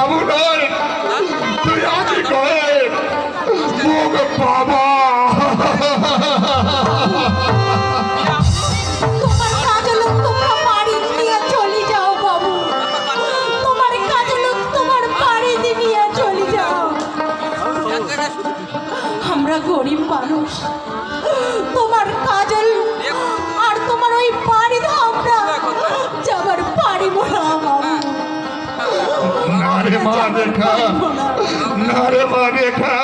বাবু নয় তুই আগে কয়ে মুখ বাবা। তোমার কাজল তোমরা বাড়ি নিয়ে না রে মা রেখা না রে মা রেখা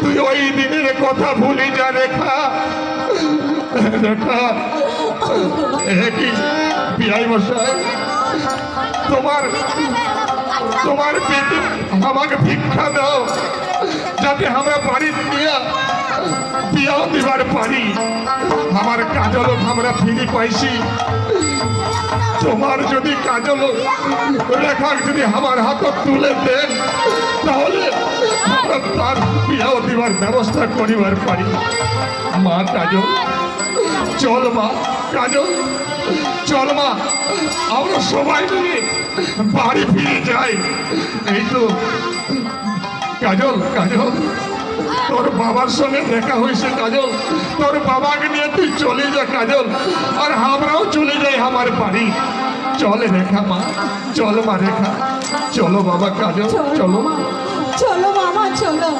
তুই ওই দিনের কথা ভুলি যা রেখা রেখা এ কি? বিআই মশাই তোমার তোমার পেটে আমাকে ভিক্ষা দাও যাতে আমরা বাড়ি নিয়ে বিয়াও দিবার পারি। আমার কাজল আমরা ফিরি পাইছি। তোমার যদি কাজল রেখা যদি আমার হাত তুলে দেন তাহলে তার বিয়াও দিবার ব্যবস্থা করিবার পারি। মা কাজল, চল মা কাজল, চল মা, আমরা সবাই মিলে বাড়ি ফিরে যাই। এই তো, কাজল কাজল। তোর বাবার সঙ্গে দেখা হয়েছে কাজল। তোর বাবাকে নিয়ে তুই চলে যা কাজল। আর আমরাও চলে যাই আমার বাড়ি। চল রেখা মা চল মা রেখা। চলো বাবা কাজল চলো মা চলো মামা চলো।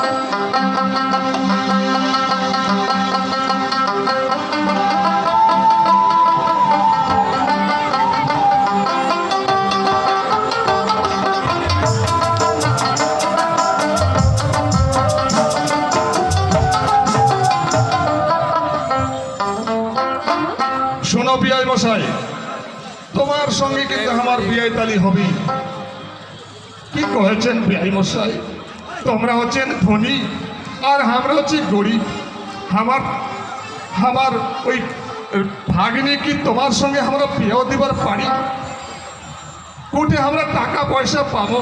শোনো বিয়াই মশাই, তোমার সঙ্গে কিন্তু আমার বিয়াই তালি হবে। কি কহেছেন বিয়াই মশাই? তোমরা হচ্ছেন ধনী, আর আমরা হচ্ছি গরিব। আমার আমার ওই ভাগ্নি কি তোমার সঙ্গে আমরা বিয়েও দিবার পারি? কোটে আমরা টাকা পয়সা পাবো।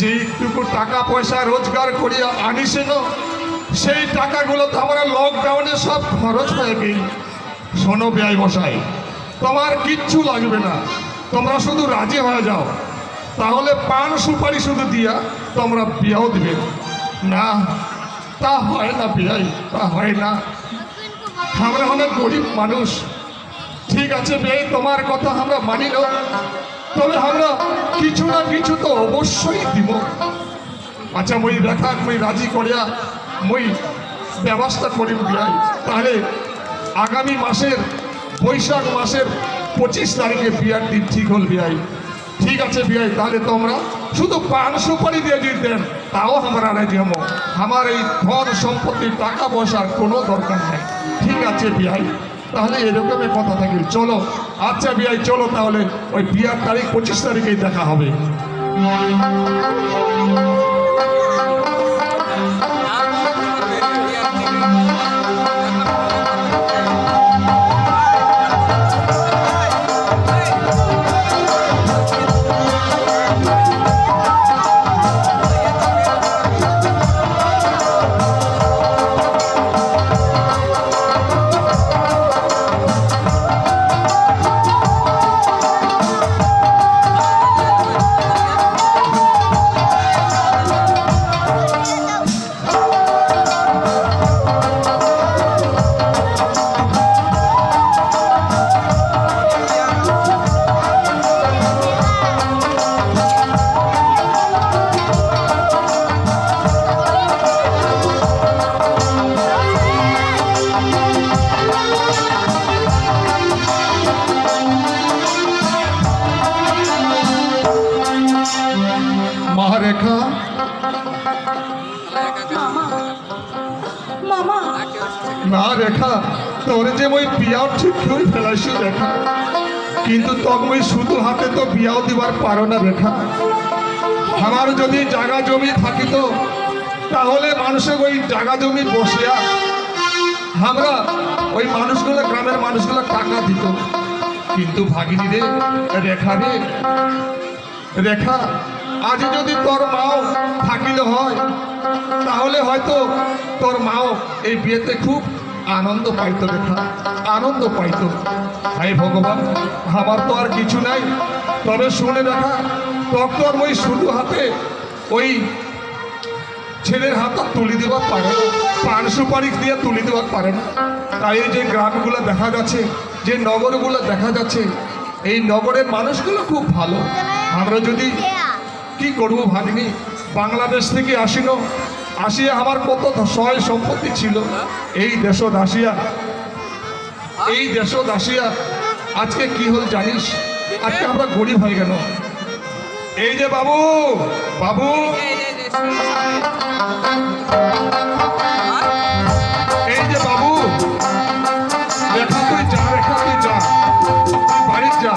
যেইটুকু টাকা পয়সা রোজগার করিয়া আনিসেন, সেই টাকাগুলো তো আমরা লকডাউনে সব খরচ হয়ে গেই শোনো ব্যয় মশাই, তোমার কিচ্ছু লাগবে না। তোমরা শুধু রাজি হয়ে যাও। তাহলে পান সুপারি শুধু দিয়া তোমরা বিয়াও দিবে। না, তা হয় না বিয়াই তা হয় না। আমরা অনেক গরিব মানুষ। ঠিক আছে বিয়ে তোমার কথা আমরা মানি না। তবে আমরা কিছু না কিছু তো অবশ্যই দিব। আচ্ছা মই দেখা, মই রাজি করিয়া মই ব্যবস্থা করি বিয়াই তাহলে আগামী মাসের, বৈশাখ মাসের পঁচিশ তারিখে বিয়ার দিন ঠিক হল বিয়াই। ঠিক আছে বিয়াই, তাহলে তোমরা শুধু পান সুপারি দিয়ে যদি দেন তাও আমরা রাজি হব। আমার এই ধন সম্পত্তির টাকা পয়সার কোনো দরকার নেই। ঠিক আছে বিয়াই, তাহলে এরকমই কথা থাকি চলো আচ্ছা বিয়াই, চলো তাহলে ওই বিয়ার তারিখ পঁচিশ তারিখেই দেখা হবে। রেখা মামা মামা না রেখা তোর যে মই বিয়াও ঠিক করে ফেলাইছি রেখা। কিন্তু মই শুধু হাতে তো বিয়াও দিবার পারো না রেখা। আমার যদি জাগা জমি থাকিত তাহলে মানুষের ওই জাগা জমি বসিয়া আমরা ওই মানুষগুলো গ্রামের মানুষগুলো টাকা দিত। কিন্তু ভাগিনী রে রেখা রে রেখা আজ যদি তোর মাও থাকিলে হয়, তাহলে হয়তো তোর মাও এই বিয়েতে খুব আনন্দ পাইতো রেখা আনন্দ পাইতো। হাই ভগবান, আমার তো আর কিছু নাই। তবে শুনে দেখা ডক্টর ওই শুধু হাতে ওই ছেলের হাত তুলি দেওয়ার পারে না, পান সুপারি দিয়ে তুলি দেওয়ার পারে না। তাই যে গ্রামগুলো দেখা যাচ্ছে, যে নগরগুলো দেখা যাচ্ছে, এই নগরের মানুষগুলো খুব ভালো। আমরা যদি কি করব ভাবিনি বাংলাদেশ থেকে আসিল। আসিয়া আমার কত সহায় সম্পত্তি ছিল। এই দেশ দাসিয়া এই দেশ দাসিয়া আজকে কি হল জানিস? আজকে আমরা গরিব হয়ে গেল এই যে বাবু বাবু। এই যে বাবু। রেখা তুই যা রেখা তুই যা। বাড়ির যা।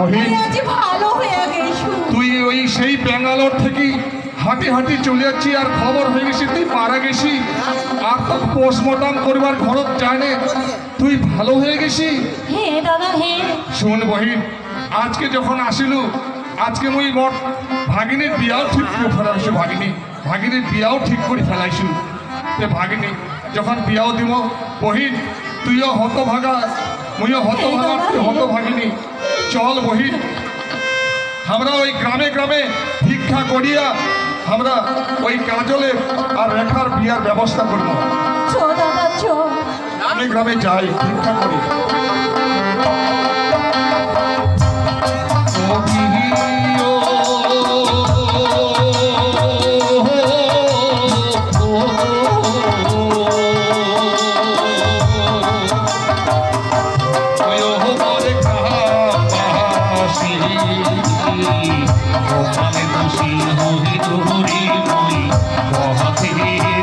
মহিন। তুই ওই সেই ব্যাঙ্গালোর থেকে হাঁটি হাঁটি চলে যাচ্ছি আর খবর হয়ে গেছি তুই মারা গেছি। আর তো পোস্টমর্টম করবার ঘরত যায় না। তুই ভালো হয়ে গেছি? শোন বহিন আজকে যখন আসিলু আজকে মুই মোট ভাগিনীর বিয়াও ঠিক করে ফেলাইছো ভাগিনী। ভাগিনীর বিয়াও ঠিক করে ফেলাইছো। তে ভাগিনী যখন বিয়াও দিব বহিন তুইও হত ভাগা মুইও হত ভাগা তুই হত ভাগিনী চল বহি। আমরা ওই গ্রামে গ্রামে ভিক্ষা করিয়া আমরা ওই কাজলের আর রেখার বিয়ার ব্যবস্থা করব। গ্রামে গ্রামে যাই ভিক্ষা করি।